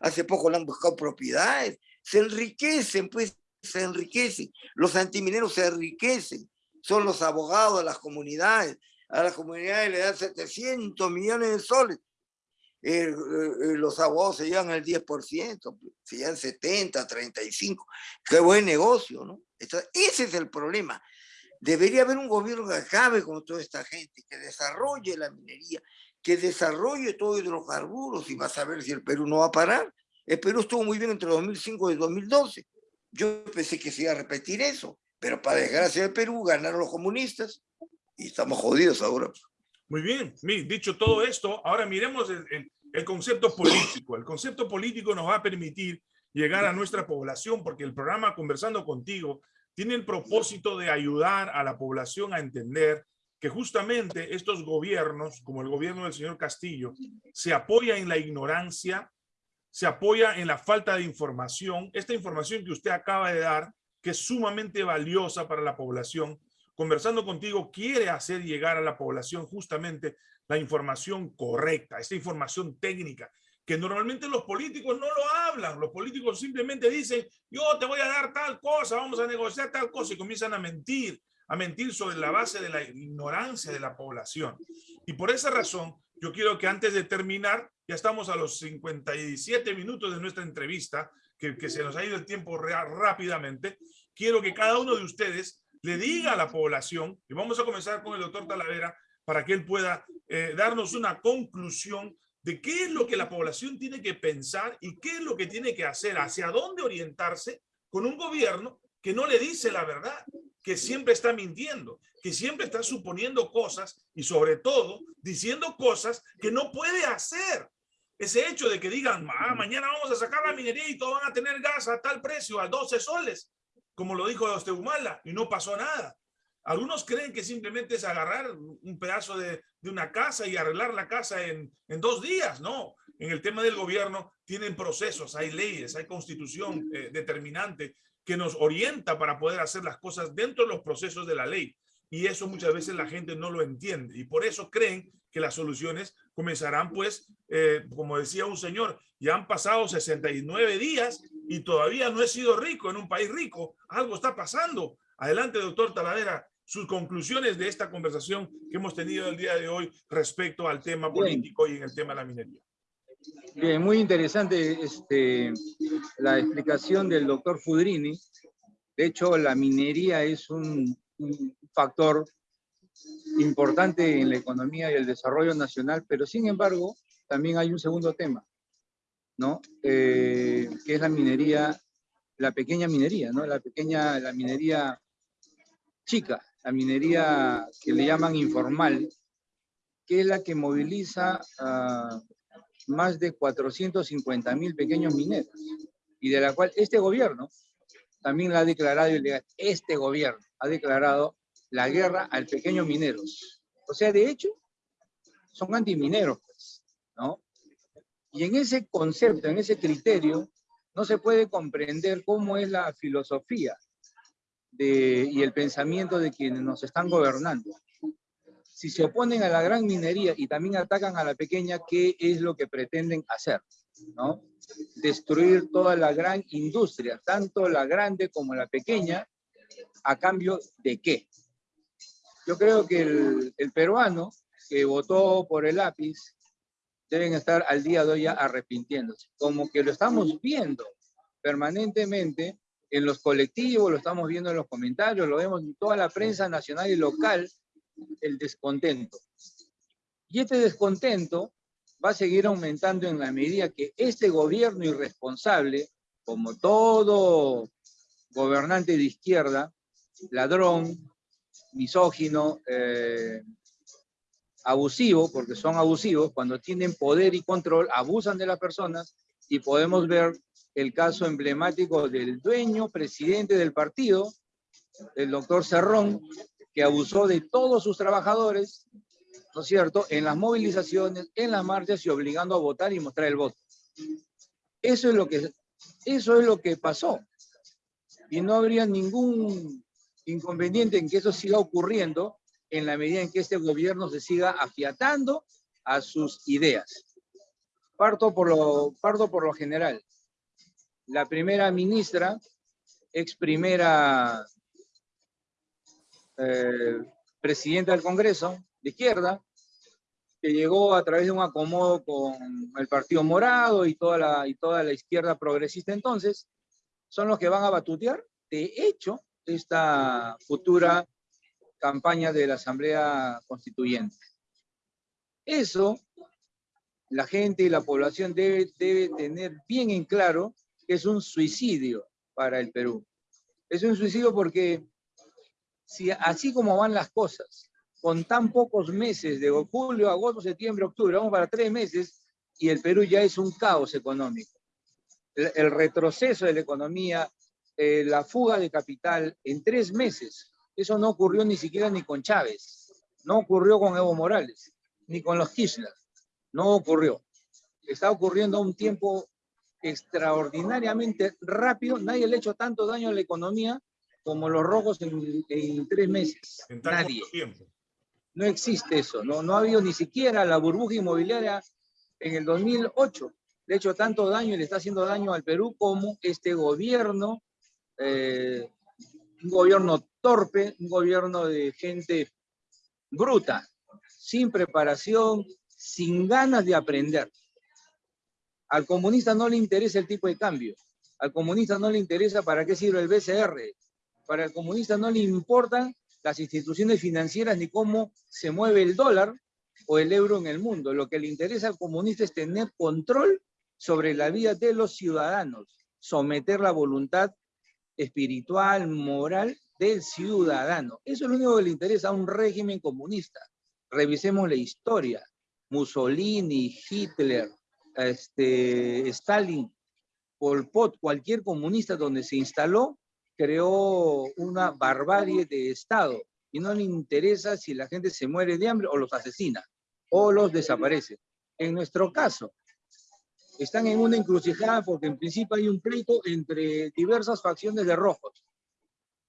Hace poco le han buscado propiedades. Se enriquecen, pues, se enriquecen. Los antimineros se enriquecen. Son los abogados de las comunidades a las comunidades le dan 700 millones de soles. Eh, eh, los abogados se llevan el 10%, se llevan 70, 35. Qué buen negocio, ¿no? ese es el problema. Debería haber un gobierno que acabe con toda esta gente, que desarrolle la minería, que desarrolle todo hidrocarburos y vas a ver si el Perú no va a parar. El Perú estuvo muy bien entre 2005 y 2012. Yo pensé que se iba a repetir eso, pero para desgracia del Perú ganaron los comunistas y estamos jodidos ahora. Muy bien, dicho todo esto, ahora miremos el, el, concepto político. El concepto político nos va a permitir llegar a nuestra población porque el programa Conversando Contigo tiene el propósito de ayudar a la población a entender que justamente estos gobiernos, como el gobierno del señor Castillo, se apoya en la ignorancia, se apoya en la falta de información. Esta información que usted acaba de dar, que es sumamente valiosa para la población, conversando contigo quiere hacer llegar a la población justamente la información correcta, esta información técnica, que normalmente los políticos no lo hablan. Los políticos simplemente dicen, yo te voy a dar tal cosa, vamos a negociar tal cosa, y comienzan a mentir, a mentir sobre la base de la ignorancia de la población. Y por esa razón, yo quiero que antes de terminar, ya estamos a los 57 minutos de nuestra entrevista, que se nos ha ido el tiempo rápidamente, quiero que cada uno de ustedes le diga a la población, y vamos a comenzar con el doctor Talavera, para que él pueda eh, darnos una conclusión de qué es lo que la población tiene que pensar y qué es lo que tiene que hacer, hacia dónde orientarse con un gobierno que no le dice la verdad, que siempre está mintiendo, que siempre está suponiendo cosas y sobre todo diciendo cosas que no puede hacer. Ese hecho de que digan, ah, mañana vamos a sacar la minería y todos van a tener gas a tal precio, a 12 soles como lo dijo Humala, y no pasó nada. Algunos creen que simplemente es agarrar un pedazo de, una casa y arreglar la casa en, dos días. No, en el tema del gobierno tienen procesos, hay leyes, hay constitución eh, determinante que nos orienta para poder hacer las cosas dentro de los procesos de la ley. Y eso muchas veces la gente no lo entiende. Y por eso creen que las soluciones comenzarán, pues, eh, como decía un señor, ya han pasado 69 días y todavía no he sido rico en un país rico. Algo está pasando. Adelante, doctor Talavera, sus conclusiones de esta conversación que hemos tenido el día de hoy respecto al tema político y en el tema de la minería. Bien, muy interesante este, la explicación del doctor Fudrini. De hecho, la minería es un, un factor importante en la economía y el desarrollo nacional, pero sin embargo, también hay un segundo tema, ¿no? Eh, que es la minería, la pequeña minería, ¿no? La pequeña, la minería chica, la minería que le llaman informal, que es la que moviliza más de 450 mil pequeños mineros. y de la cual este gobierno también la ha declarado, y este gobierno ha declarado la guerra al pequeño mineros. O sea, de hecho, son antimineros, pues, ¿no? Y en ese concepto, en ese criterio, no se puede comprender cómo es la filosofía y el pensamiento de quienes nos están gobernando. Si se oponen a la gran minería y también atacan a la pequeña, ¿qué es lo que pretenden hacer? ¿no? Destruir toda la gran industria, tanto la grande como la pequeña, ¿a cambio de qué? Yo creo que el peruano que votó por el lápiz deben estar al día de hoy arrepintiéndose, como que lo estamos viendo permanentemente en los colectivos, lo estamos viendo en los comentarios, lo vemos en toda la prensa nacional y local, el descontento. Y este descontento va a seguir aumentando en la medida que este gobierno irresponsable, como todo gobernante de izquierda, ladrón, misógino, eh, abusivo, porque son abusivos, cuando tienen poder y control, abusan de las personas y podemos ver el caso emblemático del dueño, presidente del partido, el doctor Cerrón, que abusó de todos sus trabajadores, ¿no es cierto?, en las movilizaciones, en las marchas y obligando a votar y mostrar el voto. Eso es lo que, eso es lo que pasó. Y no habría ningún inconveniente en que eso siga ocurriendo en la medida en que este gobierno se siga afiatando a sus ideas. Parto por lo, parto por lo general. La primera ministra, ex primera eh, presidenta del Congreso, de izquierda, que llegó a través de un acomodo con el Partido Morado y toda la, y toda la izquierda progresista entonces, son los que van a batutear, de hecho, esta futura campaña de la Asamblea Constituyente. Eso, la gente y la población debe, debe tener bien en claro que es un suicidio para el Perú. Es un suicidio porque si así como van las cosas, con tan pocos meses de julio, agosto, septiembre, octubre, vamos para tres meses y el Perú ya es un caos económico. El, retroceso de la economía, eh, la fuga de capital en tres meses. Eso no ocurrió ni siquiera ni con Chávez, no ocurrió con Evo Morales, ni con los Kirchner, no ocurrió. Está ocurriendo a un tiempo extraordinariamente rápido, nadie le ha hecho tanto daño a la economía como los rojos en, tres meses. nadie. Tiempo. No existe eso, no, no ha habido ni siquiera la burbuja inmobiliaria en el 2008. Le ha hecho tanto daño y le está haciendo daño al Perú como este gobierno, eh, un gobierno torpe, un gobierno de gente bruta, sin preparación, sin ganas de aprender. Al comunista no le interesa el tipo de cambio. Al comunista no le interesa para qué sirve el BCR. Para el comunista no le importan las instituciones financieras ni cómo se mueve el dólar o el euro en el mundo. Lo que le interesa al comunista es tener control sobre la vida de los ciudadanos, someter la voluntad espiritual, moral del ciudadano. Eso es lo único que le interesa a un régimen comunista. Revisemos la historia. Mussolini, Hitler, este, Stalin, Pol Pot, cualquier comunista donde se instaló, creó una barbarie de Estado y no le interesa si la gente se muere de hambre o los asesina o los desaparece. En nuestro caso, están en una encrucijada porque en principio hay un pleito entre diversas facciones de rojos.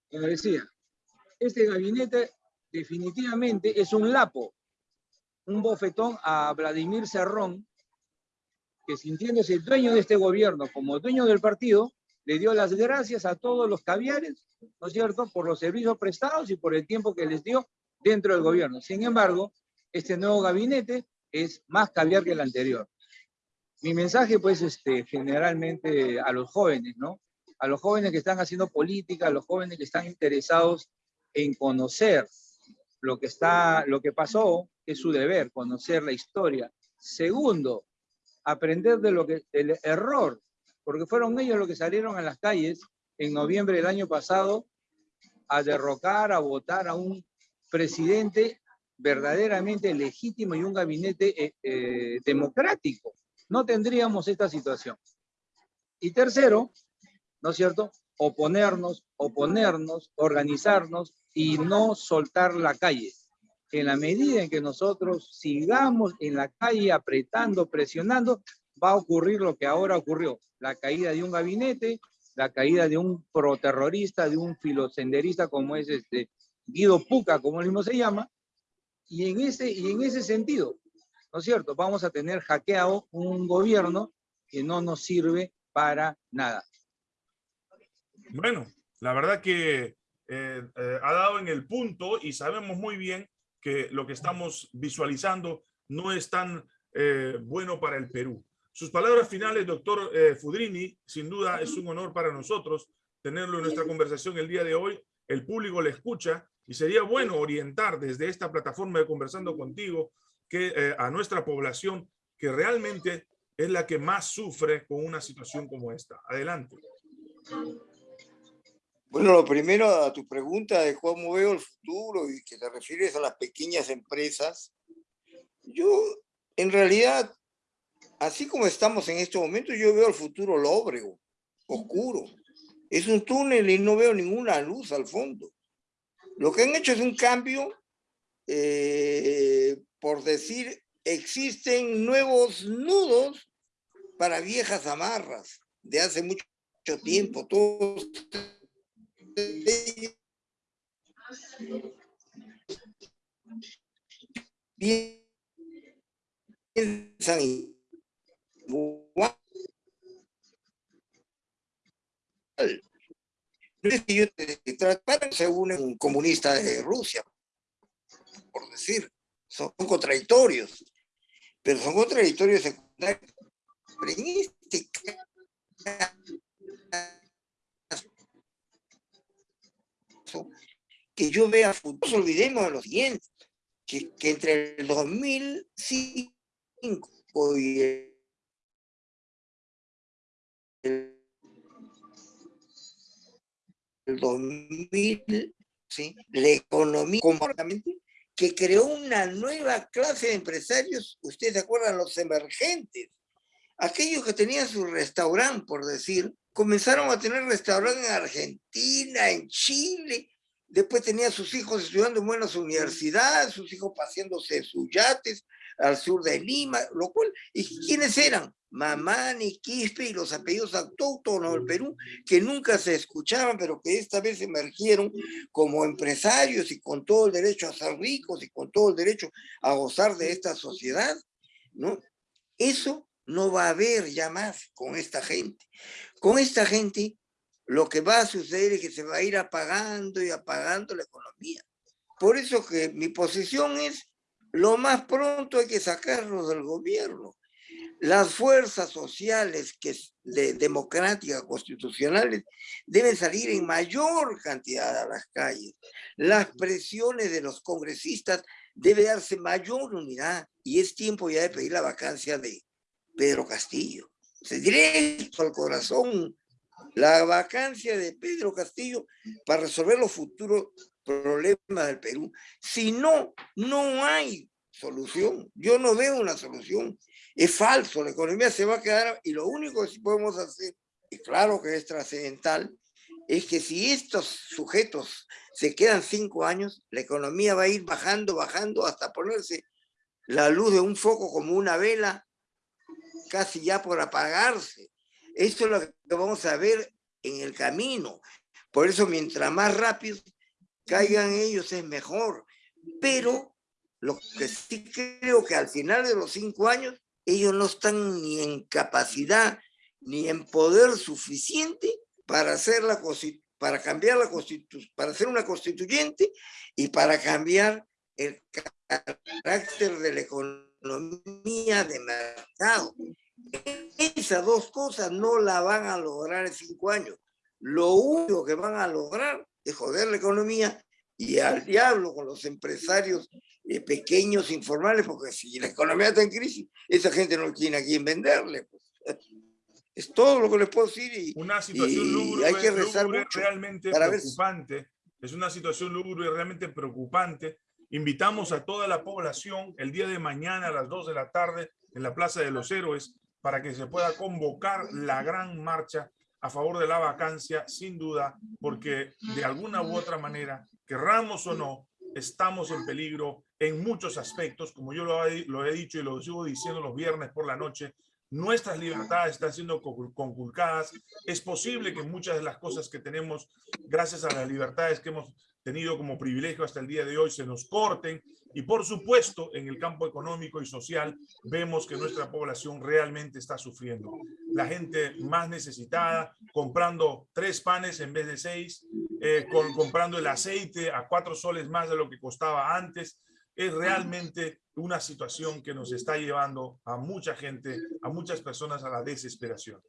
Como decía, este gabinete definitivamente es un lapo, un bofetón a Vladimir Serrón, que sintiéndose dueño de este gobierno como dueño del partido, le dio las gracias a todos los caviares, ¿no es cierto?, por los servicios prestados y por el tiempo que les dio dentro del gobierno. Sin embargo, este nuevo gabinete es más caviar que el anterior. Mi mensaje, pues, este, generalmente a los jóvenes, ¿no? A los jóvenes que están haciendo política, a los jóvenes que están interesados en conocer lo que, está, lo que pasó, es su deber, conocer la historia. Segundo, aprender de lo que, el error, porque fueron ellos los que salieron a las calles en noviembre del año pasado a derrocar, a votar a un presidente verdaderamente legítimo y un gabinete eh, eh, democrático. No tendríamos esta situación. Y tercero, ¿no es cierto? Oponernos, oponernos, organizarnos y no soltar la calle. En la medida en que nosotros sigamos en la calle apretando, presionando, va a ocurrir lo que ahora ocurrió. La caída de un gabinete, la caída de un proterrorista, de un filosenderista como es este Guido Puca, como él mismo se llama, y en ese, y en ese sentido, ¿no es cierto? Vamos a tener hackeado un gobierno que no nos sirve para nada. Bueno, la verdad que eh, eh, ha dado en el punto y sabemos muy bien que lo que estamos visualizando no es tan eh, bueno para el Perú. Sus palabras finales, doctor Fudrini, sin duda es un honor para nosotros tenerlo en nuestra conversación el día de hoy. El público le escucha y sería bueno orientar desde esta plataforma de Conversando Contigo que a nuestra población que realmente es la que más sufre con una situación como esta. Adelante. Bueno, lo primero a tu pregunta de cómo veo el futuro y que te refieres a las pequeñas empresas, yo en realidad, así como estamos en este momento, yo veo el futuro lóbrego, oscuro. Es un túnel y no veo ninguna luz al fondo. Lo que han hecho es un cambio, eh, por decir, existen nuevos nudos para viejas amarras de hace mucho tiempo. Todos piensan igual. No es que yo te según un comunista de Rusia, por decir, son contradictorios, pero son contradictorios secundarios que yo vea futuro, olvidemos de los siguiente, que, que entre el 2005 y el, el 2000, ¿sí? la economía completamente que creó una nueva clase de empresarios, ustedes se acuerdan, los emergentes, aquellos que tenían su restaurante, por decir, comenzaron a tener restaurantes en Argentina, en Chile, después tenían sus hijos estudiando en buenas universidades, sus hijos paseándose sus yates al sur de Lima, lo cual, ¿y quiénes eran? Mamani, Quispe y los apellidos autóctonos del Perú, que nunca se escuchaban, pero que esta vez emergieron como empresarios y con todo el derecho a ser ricos y con todo el derecho a gozar de esta sociedad, ¿no? Eso no va a haber ya más con esta gente. Con esta gente lo que va a suceder es que se va a ir apagando y apagando la economía. Por eso que mi posición es, lo más pronto hay que sacarlos del gobierno. Las fuerzas sociales que de democráticas constitucionales deben salir en mayor cantidad a las calles. Las presiones de los congresistas debe darse mayor unidad y es tiempo ya de pedir la vacancia de, Pedro Castillo. Se directo al corazón la vacancia de Pedro Castillo para resolver los futuros problemas del Perú. Si no, no hay solución. Yo no veo una solución. Es falso, la economía se va a quedar y lo único que podemos hacer, y claro que es trascendental, es que si estos sujetos se quedan cinco años, la economía va a ir bajando, bajando hasta ponerse la luz de un foco como una vela casi ya por apagarse. Esto es lo que vamos a ver en el camino. Por eso, mientras más rápido caigan ellos, es mejor. Pero lo que sí creo que al final de los cinco años, ellos no están ni en capacidad ni en poder suficiente para hacer la para cambiar la constitución, para hacer una constituyente y para cambiar el carácter de la economía de mercado. Esas dos cosas no la van a lograr en cinco años. Lo único que van a lograr es joder la economía y al diablo con los empresarios eh, pequeños, informales, porque si la economía está en crisis, esa gente no tiene a quién venderle. Pues. Es todo lo que les puedo decir y, una situación hay que rezar mucho realmente preocupante. Es una situación lúgubre realmente preocupante Invitamos a toda la población el día de mañana a las 2 de la tarde en la Plaza de los Héroes para que se pueda convocar la gran marcha a favor de la vacancia, sin duda, porque de alguna u otra manera, querramos o no, estamos en peligro en muchos aspectos, como yo lo he, dicho y lo sigo diciendo los viernes por la noche, nuestras libertades están siendo conculcadas. Es posible que muchas de las cosas que tenemos, gracias a las libertades que hemos tenido como privilegio hasta el día de hoy, se nos corten. Y por supuesto, en el campo económico y social, vemos que nuestra población realmente está sufriendo. La gente más necesitada, comprando tres panes en vez de seis, eh, comprando el aceite a cuatro soles más de lo que costaba antes, es realmente una situación que nos está llevando a mucha gente, a muchas personas a la desesperación.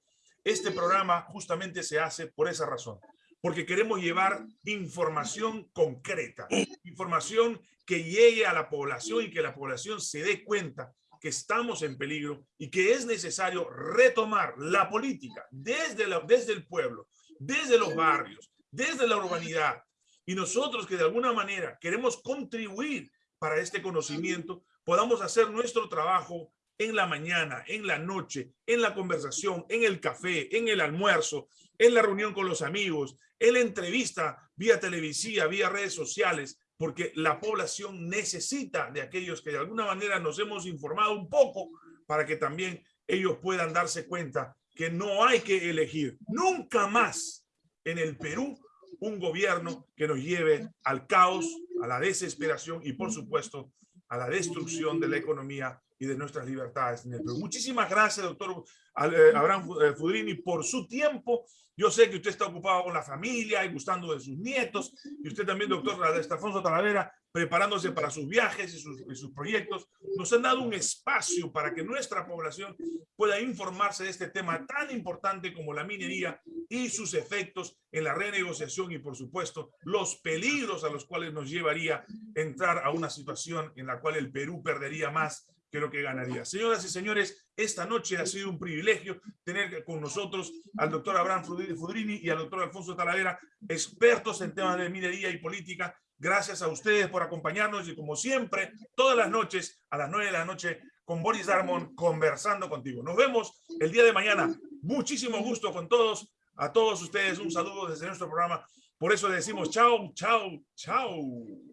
Este programa justamente se hace por esa razón, porque queremos llevar información concreta, información que llegue a la población y que la población se dé cuenta que estamos en peligro y que es necesario retomar la política desde, la, desde el pueblo, desde los barrios, desde la urbanidad. Y nosotros que de alguna manera queremos contribuir para este conocimiento, podamos hacer nuestro trabajo en la mañana, en la noche, en la conversación, en el café, en el almuerzo, en la reunión con los amigos, en la entrevista vía televisiva, vía redes sociales, porque la población necesita de aquellos que de alguna manera nos hemos informado un poco para que también ellos puedan darse cuenta que no hay que elegir nunca más en el Perú un gobierno que nos lleve al caos, a la desesperación y, por supuesto, a la destrucción de la economía y de nuestras libertades. Muchísimas gracias, doctor eh, Abraham eh, Fudrini, por su tiempo. Yo sé que usted está ocupado con la familia y gustando de sus nietos, y usted también, doctor Estafonso Talavera, preparándose para sus viajes y sus, y sus, proyectos, nos han dado un espacio para que nuestra población pueda informarse de este tema tan importante como la minería y sus efectos en la renegociación y, por supuesto, los peligros a los cuales nos llevaría entrar a una situación en la cual el Perú perdería más que lo que ganaría. Señoras y señores, esta noche ha sido un privilegio tener con nosotros al doctor Abraham Fudrini y al doctor Alfonso Talavera, expertos en temas de minería y política. Gracias a ustedes por acompañarnos y como siempre, todas las noches a las nueve de la noche con Boris Darmon conversando contigo. Nos vemos el día de mañana. Muchísimo gusto con todos. A todos ustedes un saludo desde nuestro programa. Por eso decimos chao, chao, chao.